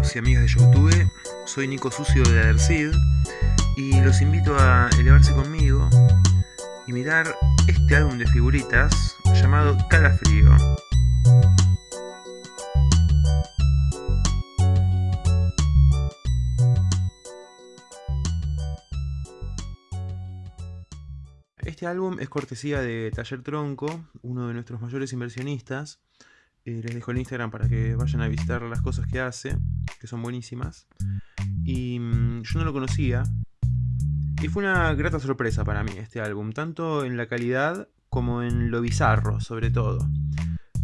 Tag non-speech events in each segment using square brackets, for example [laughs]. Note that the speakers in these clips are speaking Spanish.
amigos y amigas de Youtube, soy Nico Sucio de Adersid y los invito a elevarse conmigo y mirar este álbum de figuritas llamado Calafrío. Este álbum es cortesía de Taller Tronco, uno de nuestros mayores inversionistas, eh, les dejo el Instagram para que vayan a visitar las cosas que hace, que son buenísimas. Y mm, yo no lo conocía. Y fue una grata sorpresa para mí este álbum, tanto en la calidad como en lo bizarro, sobre todo.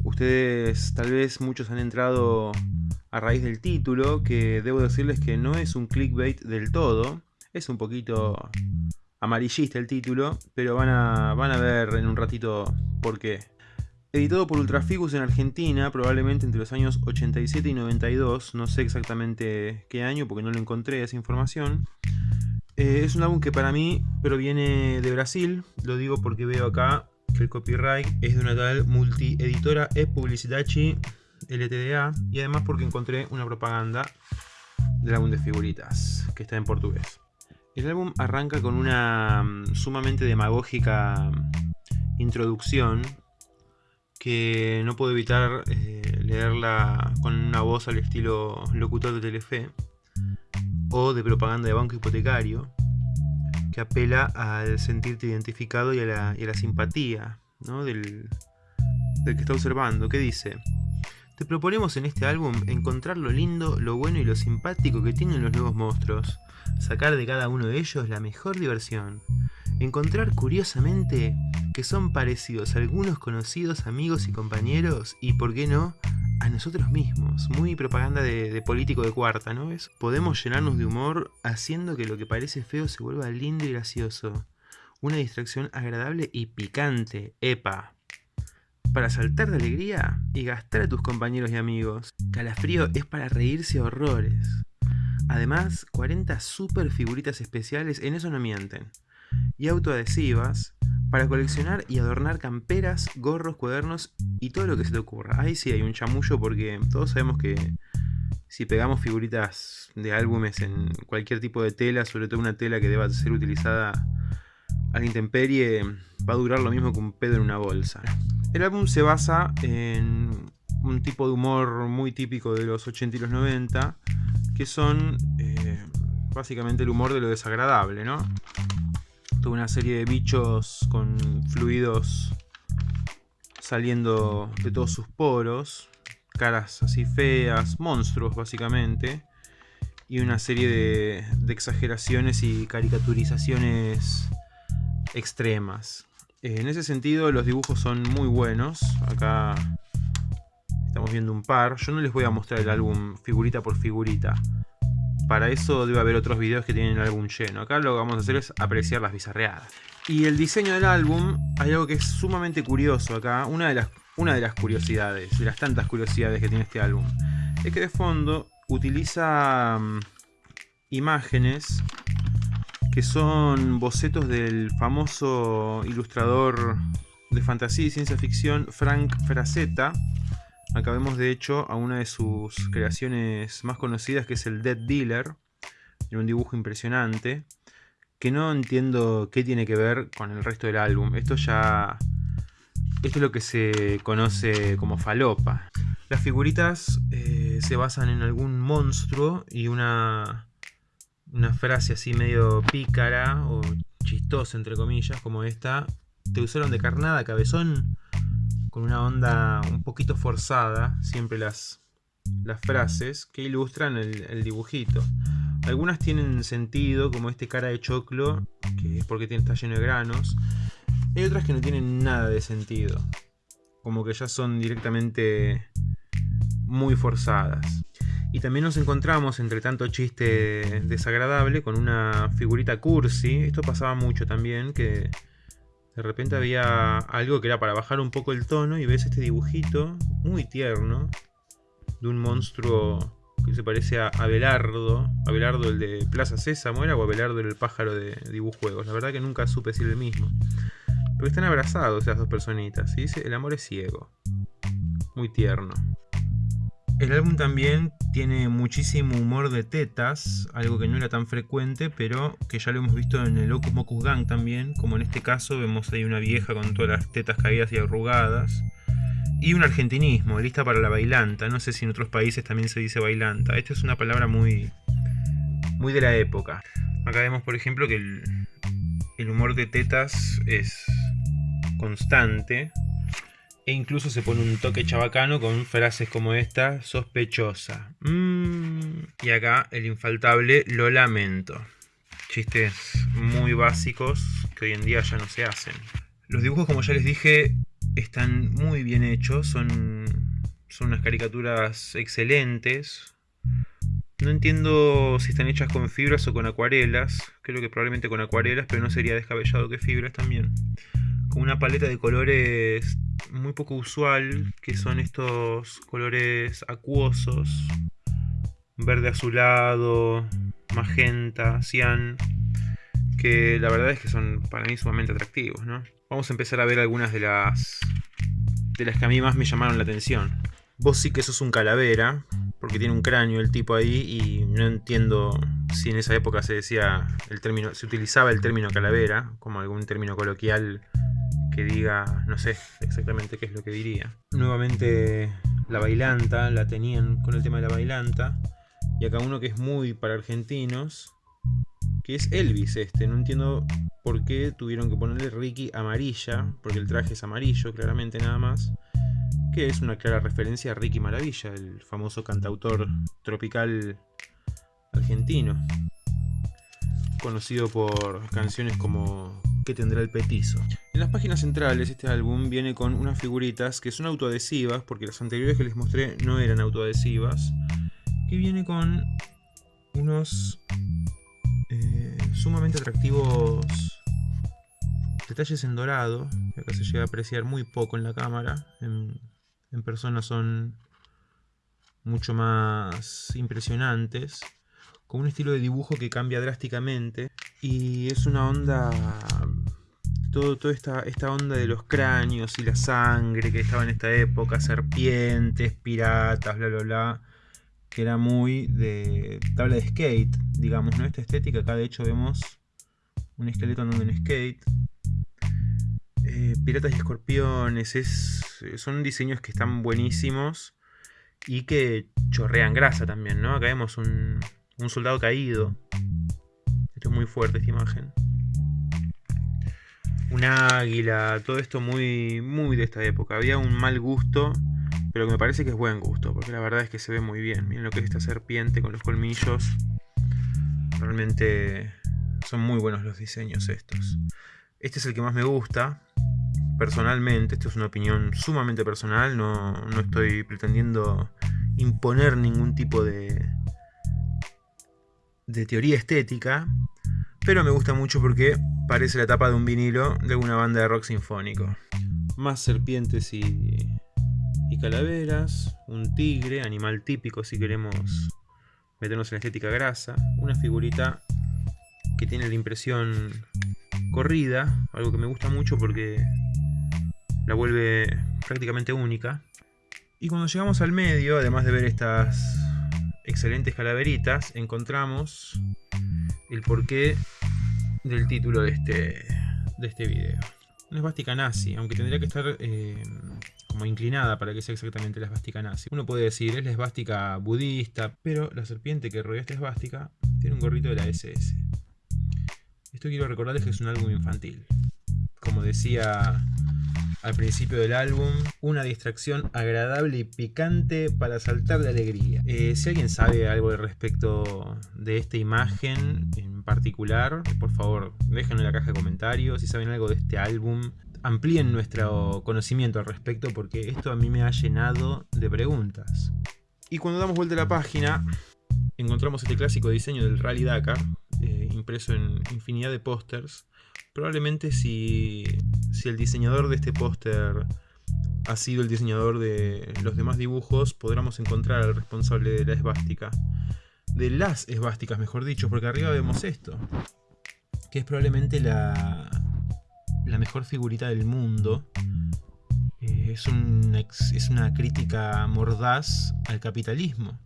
Ustedes, tal vez muchos han entrado a raíz del título, que debo decirles que no es un clickbait del todo. Es un poquito amarillista el título, pero van a, van a ver en un ratito por qué. Editado por Ultrafigus en Argentina, probablemente entre los años 87 y 92, no sé exactamente qué año porque no lo encontré esa información. Eh, es un álbum que para mí proviene de Brasil, lo digo porque veo acá que el copyright es de una tal multieditora e Publicitachi LTDA y además porque encontré una propaganda del álbum de figuritas que está en portugués. El álbum arranca con una mm, sumamente demagógica introducción que no puedo evitar eh, leerla con una voz al estilo locutor de Telefe o de propaganda de banco hipotecario que apela al sentirte identificado y a la, simpatía del, del que está observando, que dice te proponemos en este álbum encontrar lo lindo, lo bueno y lo simpático que tienen los nuevos monstruos, sacar de cada uno de ellos la mejor diversión, encontrar curiosamente que son parecidos a algunos conocidos amigos y compañeros y, por qué no, a nosotros mismos. Muy propaganda de, político de cuarta, ¿no ves? Podemos llenarnos de humor haciendo que lo que parece feo se vuelva lindo y gracioso. Una distracción agradable y picante, epa. Para saltar de alegría y gastar a tus compañeros y amigos. Calafrío es para reírse a horrores. Además, 40 super figuritas especiales, en eso no mienten. Y autoadhesivas, para coleccionar y adornar camperas, gorros, cuadernos y todo lo que se te ocurra. Ahí sí hay un chamullo porque todos sabemos que si pegamos figuritas de álbumes en cualquier tipo de tela, sobre todo una tela que deba ser utilizada a la intemperie, va a durar lo mismo que un pedo en una bolsa. El álbum se basa en un tipo de humor muy típico de los 80 y los 90, que son eh, básicamente el humor de lo desagradable, ¿no? Una serie de bichos con fluidos saliendo de todos sus poros, caras así feas, monstruos básicamente, y una serie de, exageraciones y caricaturizaciones extremas. En ese sentido los dibujos son muy buenos, acá estamos viendo un par, yo no les voy a mostrar el álbum figurita por figurita, para eso debe haber otros videos que tienen el álbum lleno. Acá lo que vamos a hacer es apreciar las bizarreadas. Y el diseño del álbum, hay algo que es sumamente curioso acá. Una de las, curiosidades, de las tantas curiosidades que tiene este álbum, es que de fondo utiliza mm, imágenes que son bocetos del famoso ilustrador de fantasía y ciencia ficción Frank Frazetta, Acá vemos de hecho a una de sus creaciones más conocidas que es el Dead Dealer. En un dibujo impresionante. Que no entiendo qué tiene que ver con el resto del álbum. Esto ya... Esto es lo que se conoce como falopa. Las figuritas eh, se basan en algún monstruo y una, una frase así medio pícara o chistosa entre comillas como esta. Te usaron de carnada, cabezón con una onda un poquito forzada, siempre las, las frases que ilustran el, dibujito. Algunas tienen sentido, como este cara de choclo, que es porque está lleno de granos. Hay otras que no tienen nada de sentido, como que ya son directamente muy forzadas. Y también nos encontramos, entre tanto chiste desagradable, con una figurita cursi. Esto pasaba mucho también, que de repente había algo que era para bajar un poco el tono y ves este dibujito muy tierno de un monstruo que se parece a Abelardo. Abelardo el de Plaza Sésamo era o Abelardo el pájaro de dibujuegos. La verdad que nunca supe si el mismo. Pero están abrazados esas dos personitas y dice el amor es ciego. Muy tierno. El álbum también tiene muchísimo humor de tetas, algo que no era tan frecuente, pero que ya lo hemos visto en el Ocus Mocus Gang también, como en este caso vemos ahí una vieja con todas las tetas caídas y arrugadas. Y un argentinismo, lista para la bailanta, no sé si en otros países también se dice bailanta. Esta es una palabra muy, muy de la época. Acá vemos por ejemplo que el, el humor de tetas es constante, e incluso se pone un toque chabacano con frases como esta, sospechosa. Mm, y acá el infaltable, lo lamento. Chistes muy básicos que hoy en día ya no se hacen. Los dibujos, como ya les dije, están muy bien hechos. Son, son unas caricaturas excelentes. No entiendo si están hechas con fibras o con acuarelas. Creo que probablemente con acuarelas, pero no sería descabellado que fibras también. Una paleta de colores muy poco usual, que son estos colores acuosos, verde azulado, magenta, cian, que la verdad es que son para mí sumamente atractivos, ¿no? Vamos a empezar a ver algunas de las de las que a mí más me llamaron la atención. Vos sí que sos un calavera, porque tiene un cráneo el tipo ahí y no entiendo si en esa época se decía el término, se utilizaba el término calavera como algún término coloquial que diga, no sé exactamente qué es lo que diría. Nuevamente la bailanta, la tenían con el tema de la bailanta. Y acá uno que es muy para argentinos, que es Elvis este. No entiendo por qué tuvieron que ponerle Ricky amarilla, porque el traje es amarillo, claramente nada más. Que es una clara referencia a Ricky Maravilla, el famoso cantautor tropical argentino. Conocido por canciones como que tendrá el petizo. En las páginas centrales este álbum viene con unas figuritas que son autoadhesivas, porque las anteriores que les mostré no eran autoadhesivas, que viene con unos eh, sumamente atractivos detalles en dorado, acá se llega a apreciar muy poco en la cámara, en, en persona son mucho más impresionantes con un estilo de dibujo que cambia drásticamente y es una onda todo, toda esta, esta onda de los cráneos y la sangre que estaba en esta época, serpientes, piratas, bla bla bla, que era muy de tabla de skate, digamos, ¿no? Esta estética, acá de hecho vemos un esqueleto andando en skate. Eh, piratas y escorpiones, es, son diseños que están buenísimos y que chorrean grasa también, ¿no? Acá vemos un, un soldado caído. Esto es muy fuerte esta imagen. Un águila, todo esto muy, muy de esta época. Había un mal gusto, pero que me parece que es buen gusto, porque la verdad es que se ve muy bien. Miren lo que es esta serpiente con los colmillos. Realmente son muy buenos los diseños estos. Este es el que más me gusta. Personalmente, esto es una opinión sumamente personal, no, no estoy pretendiendo imponer ningún tipo de, de teoría estética, pero me gusta mucho porque parece la tapa de un vinilo de alguna banda de rock sinfónico. Más serpientes y, y calaveras, un tigre, animal típico si queremos meternos en la estética grasa, una figurita que tiene la impresión corrida, algo que me gusta mucho porque la vuelve prácticamente única. Y cuando llegamos al medio, además de ver estas excelentes calaveritas, encontramos el porqué del título de este, de este video. Una esvástica nazi, aunque tendría que estar eh, como inclinada para que sea exactamente la esvástica nazi. Uno puede decir, es la esvástica budista, pero la serpiente que rodea esta esvástica tiene un gorrito de la SS. Esto quiero recordarles que es un álbum infantil. Como decía al principio del álbum, una distracción agradable y picante para saltar de alegría. Eh, si alguien sabe algo al respecto de esta imagen en particular, por favor déjenlo en la caja de comentarios. Si saben algo de este álbum, amplíen nuestro conocimiento al respecto porque esto a mí me ha llenado de preguntas. Y cuando damos vuelta a la página, encontramos este clásico diseño del Rally Dakar, eh, impreso en infinidad de pósters, Probablemente si, el diseñador de este póster ha sido el diseñador de los demás dibujos, podremos encontrar al responsable de la esvástica. De las esvásticas, mejor dicho, porque arriba vemos esto. Que es probablemente la, la mejor figurita del mundo. eh, es, una crítica mordaz al capitalismo.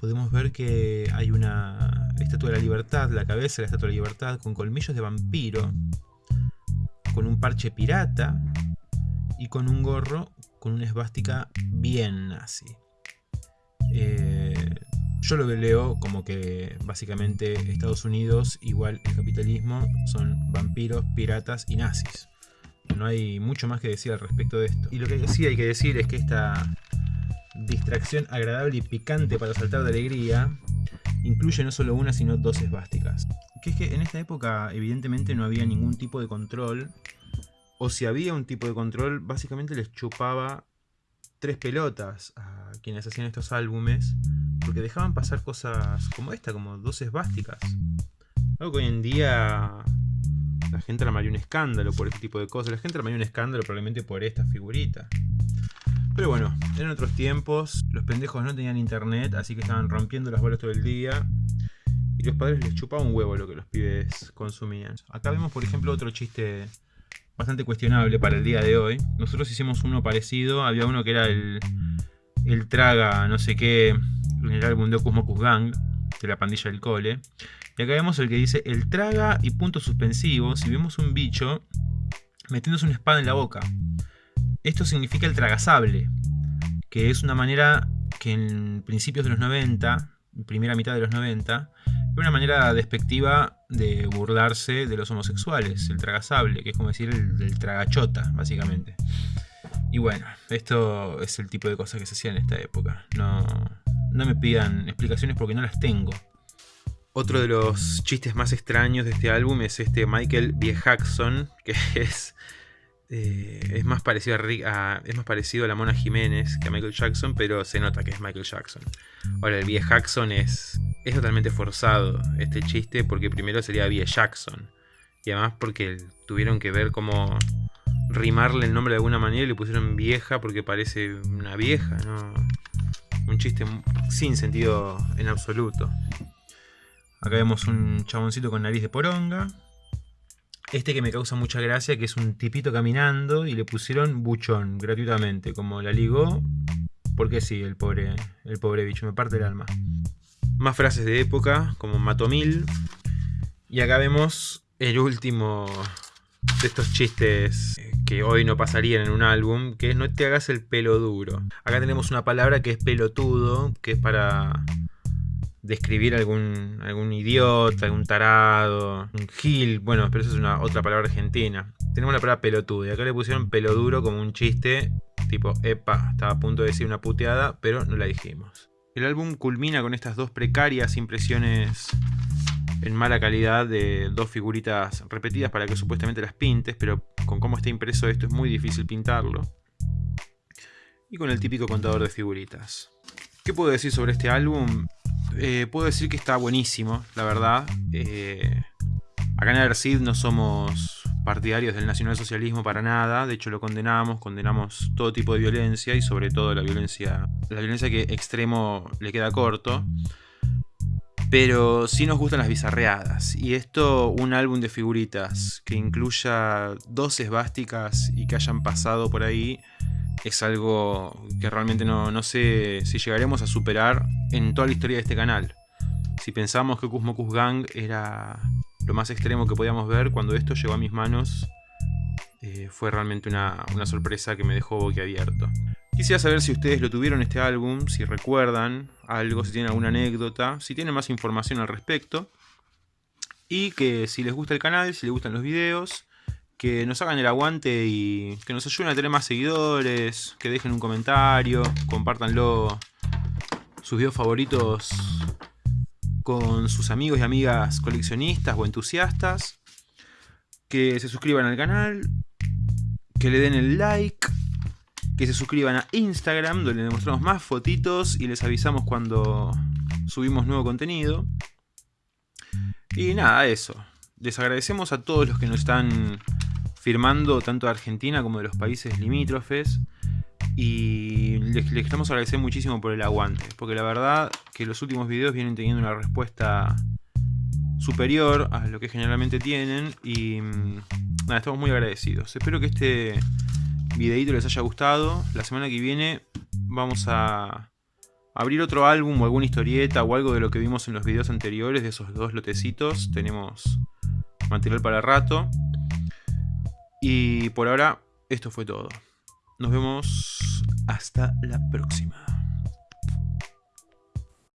Podemos ver que hay una estatua de la libertad, la cabeza de la estatua de la libertad, con colmillos de vampiro, con un parche pirata y con un gorro con una esvástica bien nazi. Eh, yo lo leo como que básicamente Estados Unidos, igual el capitalismo, son vampiros, piratas y nazis. No hay mucho más que decir al respecto de esto. Y lo que sí hay que decir es que esta distracción agradable y picante para saltar de alegría incluye no solo una sino dos esvásticas. Que es que en esta época evidentemente no había ningún tipo de control o si había un tipo de control básicamente les chupaba tres pelotas a quienes hacían estos álbumes porque dejaban pasar cosas como esta, como dos esvásticas. Algo que hoy en día la gente armaría un escándalo por este tipo de cosas. La gente armaría un escándalo probablemente por esta figurita. Pero bueno, eran otros tiempos, los pendejos no tenían internet, así que estaban rompiendo las bolas todo el día. Y los padres les chupaban un huevo lo que los pibes consumían. Acá vemos, por ejemplo, otro chiste bastante cuestionable para el día de hoy. Nosotros hicimos uno parecido, había uno que era el, el traga no sé qué en el álbum de Ocus Gang, de la pandilla del cole. Y acá vemos el que dice el traga y punto suspensivo si vemos un bicho metiéndose una espada en la boca. Esto significa el tragasable, que es una manera que en principios de los 90, primera mitad de los 90, era una manera despectiva de burlarse de los homosexuales, el tragasable, que es como decir el, tragachota, básicamente. Y bueno, esto es el tipo de cosas que se hacían en esta época. No, no me pidan explicaciones porque no las tengo. Otro de los chistes más extraños de este álbum es este Michael B. Jackson, que [laughs] es eh, es, más parecido a, es más parecido a la Mona Jiménez que a Michael Jackson, pero se nota que es Michael Jackson. Ahora, el Vie Jackson es, es totalmente forzado este chiste porque primero sería Vie Jackson. Y además porque tuvieron que ver cómo rimarle el nombre de alguna manera y le pusieron vieja porque parece una vieja, ¿no? Un chiste sin sentido en absoluto. Acá vemos un chaboncito con nariz de poronga. Este que me causa mucha gracia, que es un tipito caminando y le pusieron buchón gratuitamente, como la ligó, porque sí, el pobre, el pobre bicho, me parte el alma. Más frases de época, como Matomil. Y acá vemos el último de estos chistes que hoy no pasarían en un álbum, que es no te hagas el pelo duro. Acá tenemos una palabra que es pelotudo, que es para describir algún, algún idiota, algún tarado, un gil, bueno, pero eso es una otra palabra argentina. Tenemos la palabra pelotudo y acá le pusieron pelo duro como un chiste, tipo, epa, estaba a punto de decir una puteada, pero no la dijimos. El álbum culmina con estas dos precarias impresiones en mala calidad de dos figuritas repetidas para que supuestamente las pintes, pero con cómo está impreso esto es muy difícil pintarlo. Y con el típico contador de figuritas. ¿Qué puedo decir sobre este álbum? Eh, puedo decir que está buenísimo, la verdad. Eh, acá en Aercid no somos partidarios del nacionalsocialismo para nada, de hecho lo condenamos, condenamos todo tipo de violencia y sobre todo la violencia, la violencia que extremo le queda corto. Pero sí nos gustan las bizarreadas. Y esto, un álbum de figuritas que incluya dos esvásticas y que hayan pasado por ahí, es algo que realmente no, sé si llegaremos a superar en toda la historia de este canal. Si pensamos que Kuzmokus Gang era lo más extremo que podíamos ver, cuando esto llegó a mis manos eh, fue realmente una, una, sorpresa que me dejó boquiabierto. Quisiera saber si ustedes lo tuvieron este álbum, si recuerdan algo, si tienen alguna anécdota, si tienen más información al respecto. Y que si les gusta el canal, si les gustan los videos, que nos hagan el aguante y que nos ayuden a tener más seguidores, que dejen un comentario, compartanlo sus videos favoritos con sus amigos y amigas coleccionistas o entusiastas, que se suscriban al canal, que le den el like, que se suscriban a Instagram donde les mostramos más fotitos y les avisamos cuando subimos nuevo contenido. Y nada, eso. Les agradecemos a todos los que nos están firmando tanto de Argentina como de los países limítrofes. Y les, queremos agradecer muchísimo por el aguante, porque la verdad que los últimos videos vienen teniendo una respuesta superior a lo que generalmente tienen y mm, nada, estamos muy agradecidos. Espero que este, videito les haya gustado. La semana que viene vamos a abrir otro álbum o alguna historieta o algo de lo que vimos en los videos anteriores de esos dos lotecitos. Tenemos material para rato. Y por ahora, esto fue todo. Nos vemos hasta la próxima.